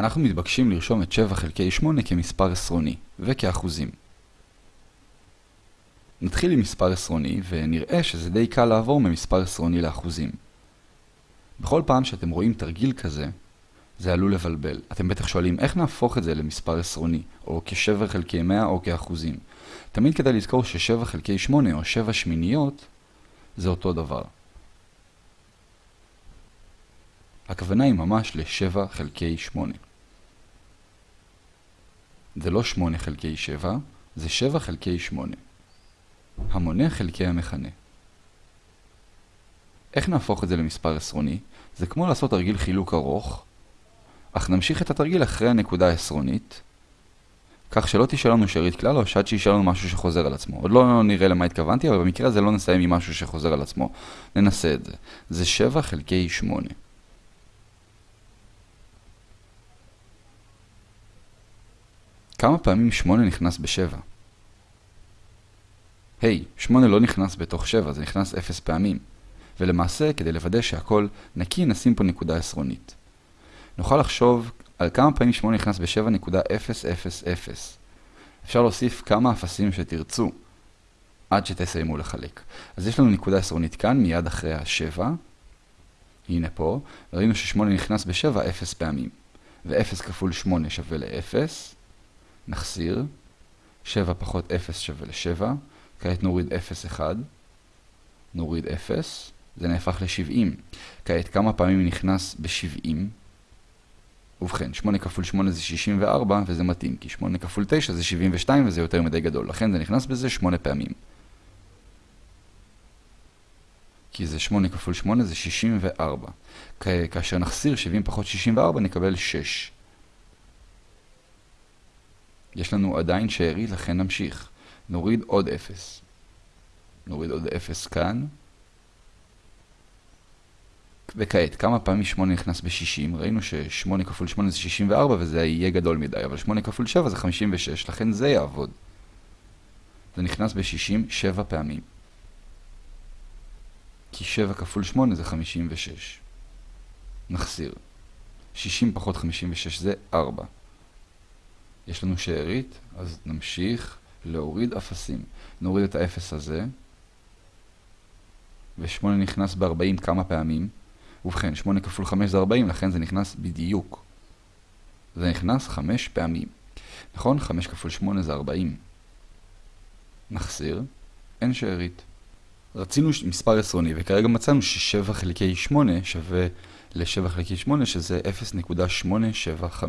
אנחנו מתבקשים לרשום את 7 חלקי 8 כמספר עשרוני, וכאחוזים. נתחיל עם מספר עשרוני, ונראה שזה די קל לעבור ממספר עשרוני לאחוזים. בכל פעם שאתם רואים תרגיל כזה, זה עלול לבלבל. אתם בטח שואלים איך נהפוך את זה למספר עשרוני, או כ-7 חלקי 100 או כאחוזים. תמיד כדאי לזכור ש-7 חלקי 8 או 7 שמיניות זה אותו דבר. הכוונה היא ממש ל-7 חלקי 8. זה לא 8 חלקי 7, זה 7 חלקי 8. המונה חלקי המכנה. איך נהפוך את זה למספר עשרוני? זה כמו לעשות תרגיל חילוק ארוך, אך נמשיך את התרגיל אחרי הנקודה העשרונית, כך שלא תשאל לנו שארית כלל או שעד שישאל לנו משהו שחוזר על עצמו. עוד לא נראה למה התכוונתי, אבל במקרה הזה לא נסיים עם משהו שחוזר על עצמו. ננסה את זה. זה 7 חלקי 8. כמה פעמים 8 נכנס ב-7? היי, hey, 8 לא נכנס בתוך 7, זה נכנס 0 פעמים. ולמעשה, כדי לוודא שהכל נקי, נשים פה נקודה עשרונית. נוכל לחשוב על כמה פעמים 8 נכנס ב-7.000. אפשר להוסיף כמה אפסים שתרצו עד שתסיימו לחלק. אז יש לנו נקודה עשרונית כאן, מיד אחרי ה-7. הנה פה, ראינו ש-8 נכנס ב-7 0 פעמים. ו-0 כפול 8 שווה ל-0. נחסיר. 7 פחות 0 שווה ל-7. כעת נוריד 0, 1. נוריד 0. זה נהפך ל-70. כעת כמה פעמים נכנס ב-70? ובכן, 8 כפול 8 זה 64, וזה מתאים, כי 8 כפול 9 זה 72, וזה יותר מדי גדול. לכן זה נכנס בזה 8 פעמים. כי זה 8 כפול 8 זה 64. כאשר נחסיר 70 פחות 64 נקבל 6. יש לנו עדיין שארית, לכן נמשיך. נוריד עוד 0. נוריד עוד 0 כאן. וכעת, כמה פעמים 8 נכנס ב-60? ראינו ש-8 כפול 8 זה 64 וזה יהיה גדול מדי, אבל 8 כפול 7 זה 56, לכן זה יעבוד. זה נכנס ב-60 7 פעמים. כי 7 כפול 8 זה 56. נחסיר. 60 פחות 56 זה 4. יש לנו שארית, אז נמשיך להוריד אפסים. נוריד את האפס הזה, ו-8 נכנס ב-40 כמה פעמים. ובכן, 8 כפול 5 זה 40, לכן זה נכנס בדיוק. זה נכנס 5 פעמים. נכון? 5 כפול 8 זה 40. נחסיר, אין שארית. רצינו מספר עשרוני, וכרגע מצאנו ש-7 חלקי 8 שווה ל-7 חלקי 8, שזה 0.875.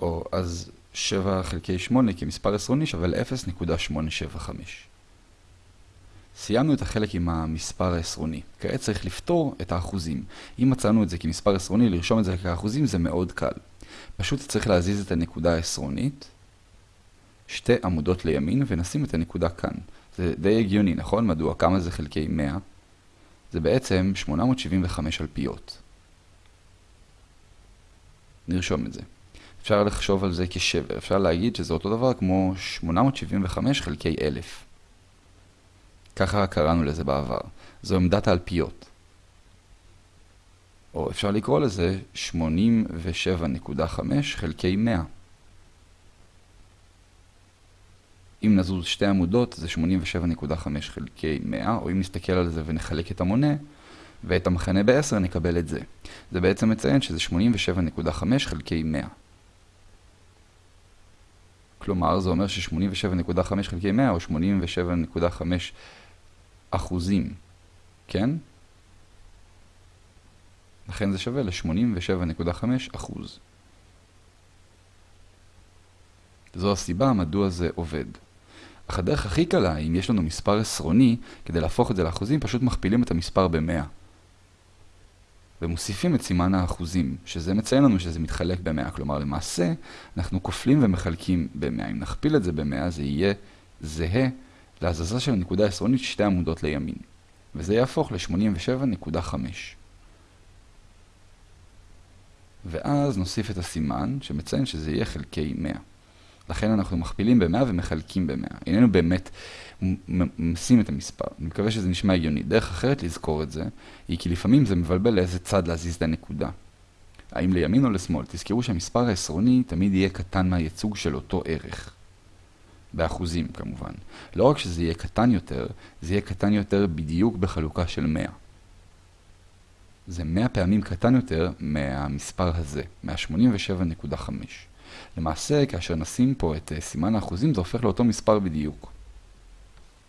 או אז 7 חלקי 8 כמספר עשרוני שווה ל-0.875. סיימנו את החלק עם המספר העשרוני. כעת צריך לפתור את האחוזים. אם מצאנו את זה כמספר עשרוני, לרשום את זה כאחוזים זה מאוד קל. פשוט צריך להזיז את הנקודה העשרונית, שתי עמודות לימין, ונשים את הנקודה כאן. זה די הגיוני, נכון? מדוע? כמה זה חלקי 100? זה בעצם 875 אלפיות. נרשום את זה. אפשר לחשוב על זה כשבר. אפשר להגיד שזה אותו דבר כמו 875 חלקי 1000. ככה קראנו לזה בעבר. זו עמדת האלפיות. או אפשר לקרוא לזה 87.5 חלקי 100. אם נזוז שתי עמודות זה 87.5 חלקי 100, או אם נסתכל על זה ונחלק את המונה ואת המכנה ב-10 נקבל את זה. זה בעצם מציין שזה 87.5 חלקי 100. כלומר, זה אומר ש-87.5 חלקי 100 או 87.5 אחוזים, כן? לכן זה שווה ל-87.5 אחוז. זו הסיבה מדוע זה עובד. אך הדרך הכי קלה, אם יש לנו מספר עשרוני, כדי להפוך את זה לאחוזים, פשוט מכפילים את המספר ב-100. ומוסיפים את סימן האחוזים, שזה מציין לנו שזה מתחלק ב-100. כלומר, למעשה, אנחנו כופלים ומחלקים ב-100. אם נכפיל את זה ב-100, זה יהיה זהה להזזה של הנקודה העשרונית שתי עמודות לימין, וזה יהפוך ל-87.5. ואז נוסיף את הסימן שמציין שזה יהיה חלקי 100. לכן אנחנו מכפילים ב-100 ומחלקים ב-100. איננו באמת ממסים את המספר. אני מקווה שזה נשמע הגיוני. דרך אחרת לזכור את זה, היא כי לפעמים זה מבלבל לאיזה צד להזיז את הנקודה. האם לימין או לשמאל? תזכרו שהמספר העשרוני תמיד יהיה קטן מהייצוג של אותו ערך. באחוזים כמובן. לא רק שזה יהיה קטן יותר, זה יהיה קטן יותר בדיוק בחלוקה של 100. זה 100 פעמים קטן יותר מהמספר הזה, מה-87.5. למעשה, כאשר נשים פה את סימן האחוזים, זה הופך לאותו מספר בדיוק.